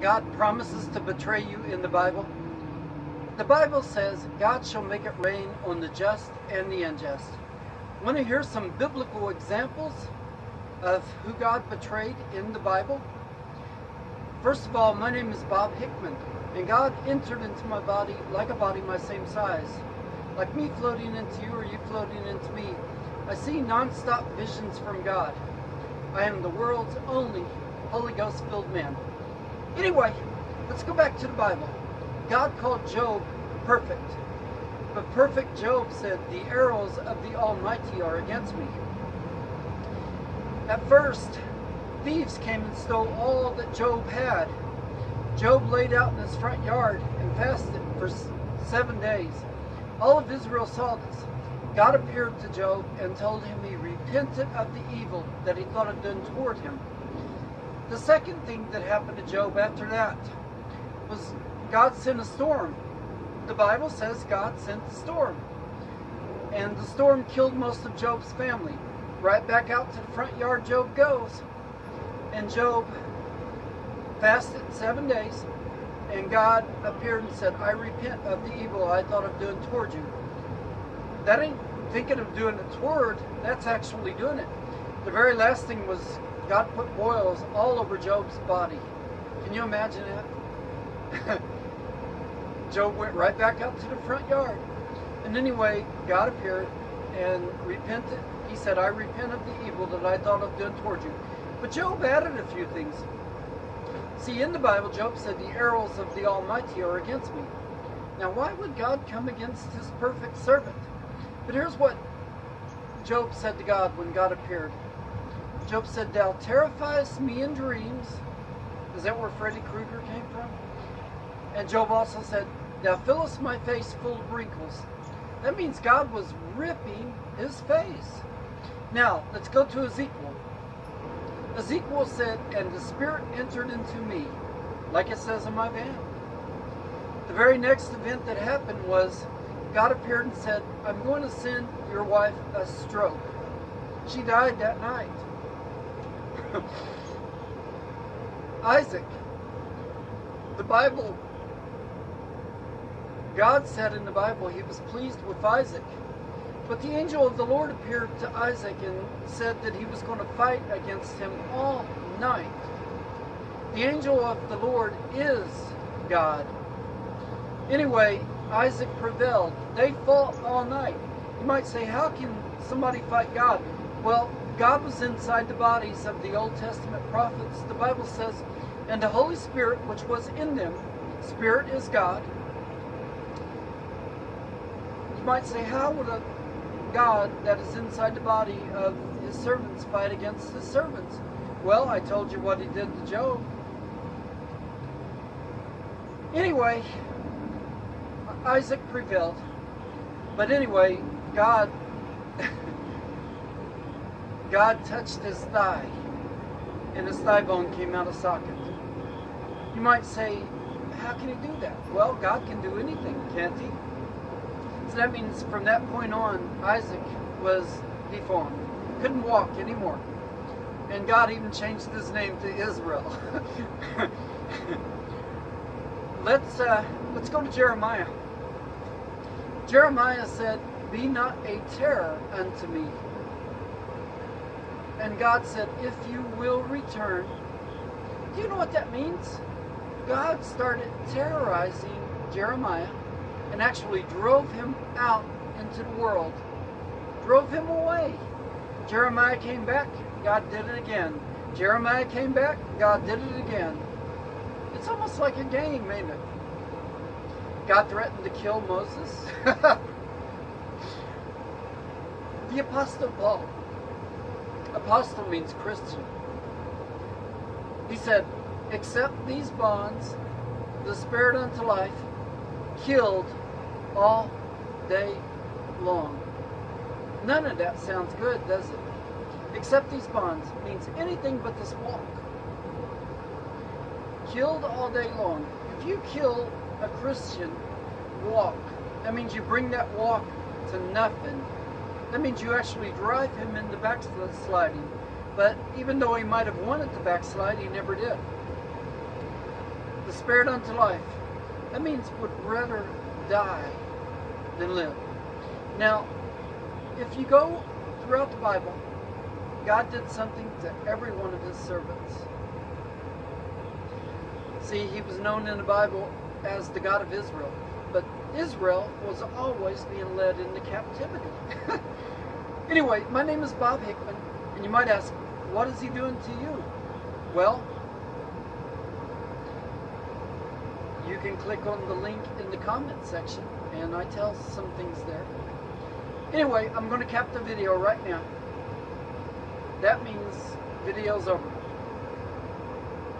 God promises to betray you in the Bible? The Bible says God shall make it rain on the just and the unjust. Want to hear some biblical examples of who God betrayed in the Bible? First of all, my name is Bob Hickman, and God entered into my body like a body my same size. Like me floating into you or you floating into me, I see non-stop visions from God. I am the world's only Holy Ghost filled man. Anyway, let's go back to the Bible. God called Job perfect. But perfect Job said, the arrows of the Almighty are against me. At first, thieves came and stole all that Job had. Job laid out in his front yard and fasted for seven days. All of Israel saw this. God appeared to Job and told him he repented of the evil that he thought had done toward him. The second thing that happened to Job after that was God sent a storm. The Bible says God sent the storm. And the storm killed most of Job's family. Right back out to the front yard Job goes. And Job fasted seven days. And God appeared and said, I repent of the evil I thought of doing toward you. That ain't thinking of doing it toward, that's actually doing it. The very last thing was God put boils all over Job's body. Can you imagine that? Job went right back out to the front yard. And anyway, God appeared and repented. He said, I repent of the evil that I thought of doing toward you. But Job added a few things. See, in the Bible, Job said, the arrows of the Almighty are against me. Now, why would God come against his perfect servant? But here's what Job said to God when God appeared. Job said, Thou terrifiest me in dreams. Is that where Freddy Krueger came from? And Job also said, Thou fillest my face full of wrinkles. That means God was ripping his face. Now, let's go to Ezekiel. Ezekiel said, And the Spirit entered into me, like it says in my van. The very next event that happened was God appeared and said, I'm going to send your wife a stroke. She died that night. Isaac. The Bible, God said in the Bible he was pleased with Isaac. But the angel of the Lord appeared to Isaac and said that he was going to fight against him all night. The angel of the Lord is God. Anyway, Isaac prevailed. They fought all night. You might say, how can somebody fight God? Well, God was inside the bodies of the Old Testament prophets. The Bible says, and the Holy Spirit which was in them, Spirit is God. You might say, how would a God that is inside the body of his servants fight against his servants? Well, I told you what he did to Job. Anyway, Isaac prevailed. But anyway, God God touched his thigh, and his thigh bone came out of socket. You might say, how can he do that? Well, God can do anything, can't he? So that means from that point on, Isaac was deformed. Couldn't walk anymore. And God even changed his name to Israel. let's, uh, let's go to Jeremiah. Jeremiah said, Be not a terror unto me, and God said, if you will return. Do you know what that means? God started terrorizing Jeremiah and actually drove him out into the world. Drove him away. Jeremiah came back, God did it again. Jeremiah came back, God did it again. It's almost like a game, ain't it? God threatened to kill Moses. the Apostle Paul Apostle means Christian. He said, accept these bonds, the spirit unto life, killed all day long. None of that sounds good, does it? Accept these bonds means anything but this walk. Killed all day long. If you kill a Christian walk, that means you bring that walk to nothing. That means you actually drive him into backsliding. But even though he might have wanted to backslide, he never did. the spirit unto life. That means would rather die than live. Now, if you go throughout the Bible, God did something to every one of his servants. See, he was known in the Bible as the God of Israel, but Israel was always being led into captivity. anyway, my name is Bob Hickman, and you might ask, what is he doing to you? Well, you can click on the link in the comment section, and I tell some things there. Anyway, I'm going to cap the video right now. That means video's over.